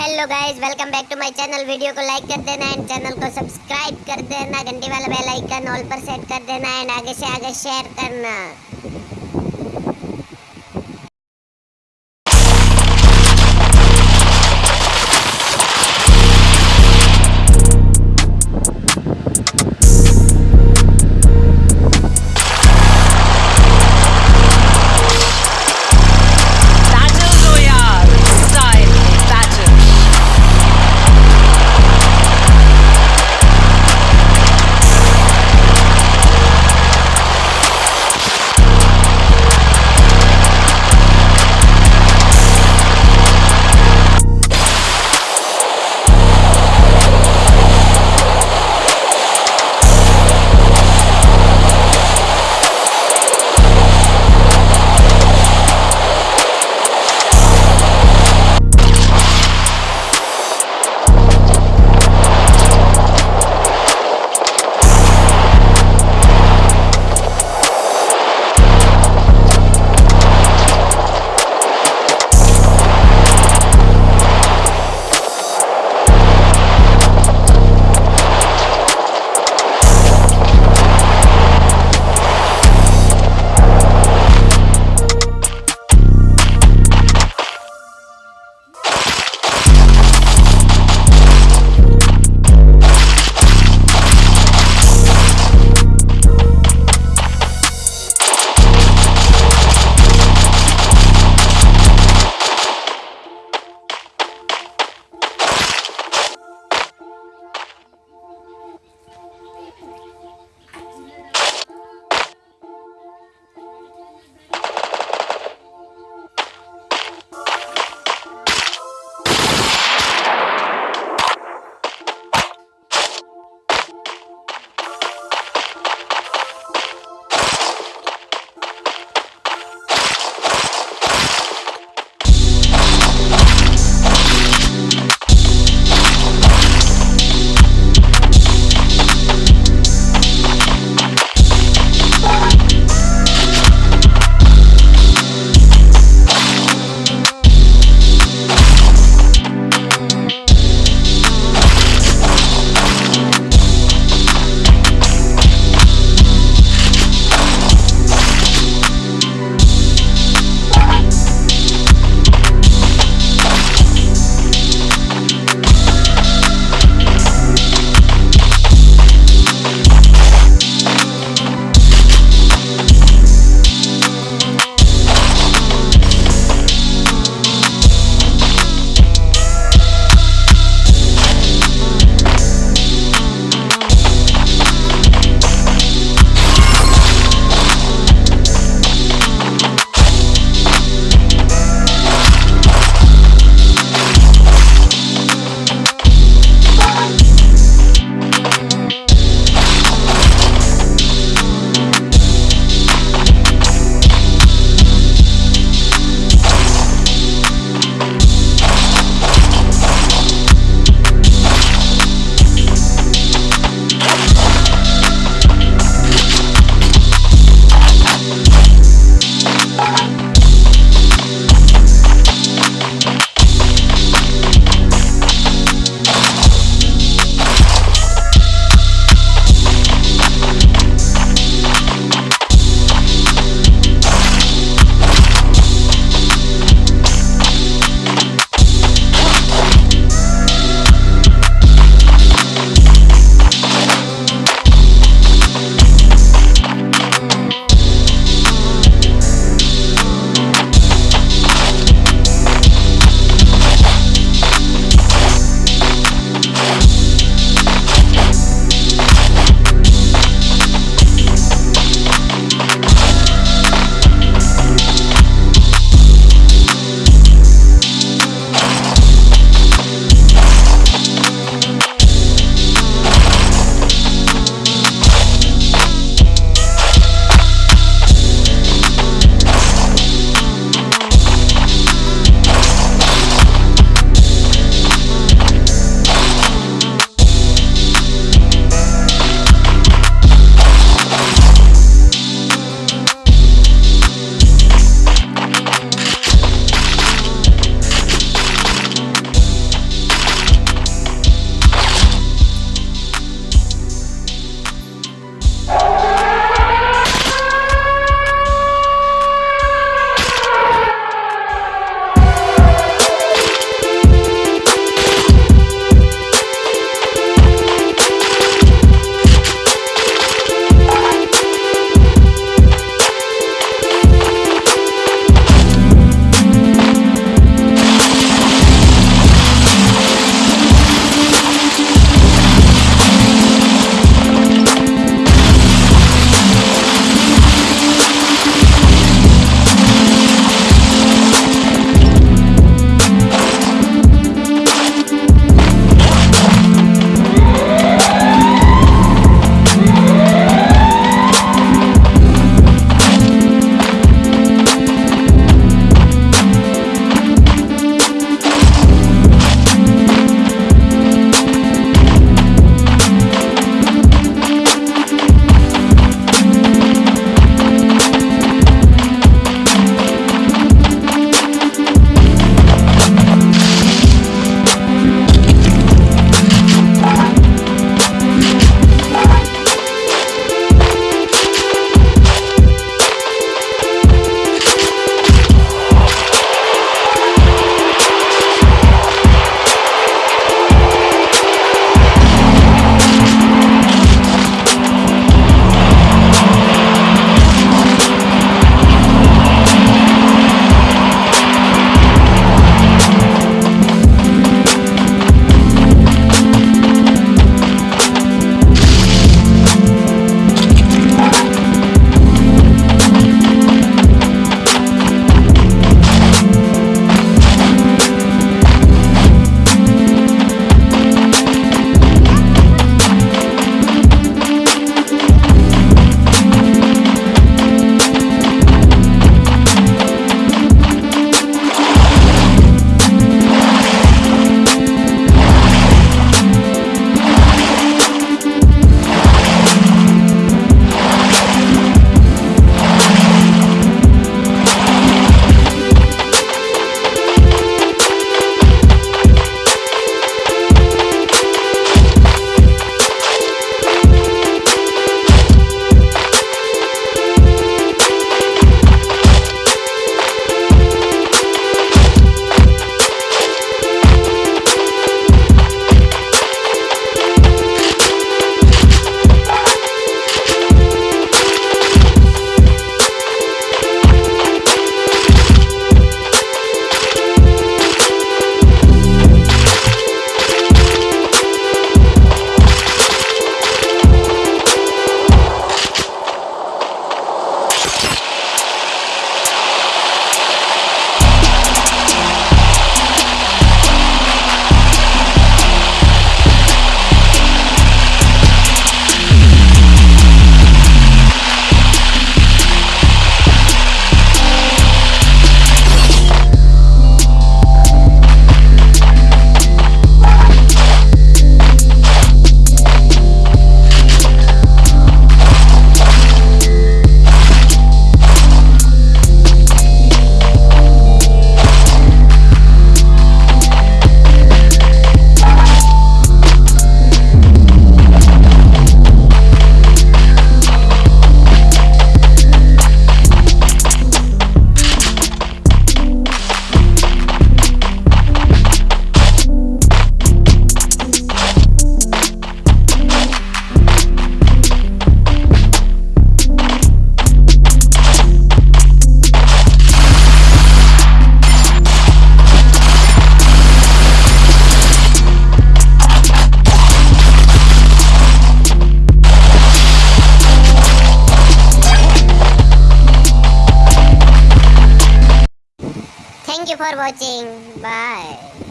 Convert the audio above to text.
Hello guys welcome back to my channel video को like कर देना एंड चैनल को सब्सक्राइब कर देना. घंटी वाला बेल आइकन ऑल पर सेट कर देना एंड आगे से आगे शेयर करना. for watching. Bye.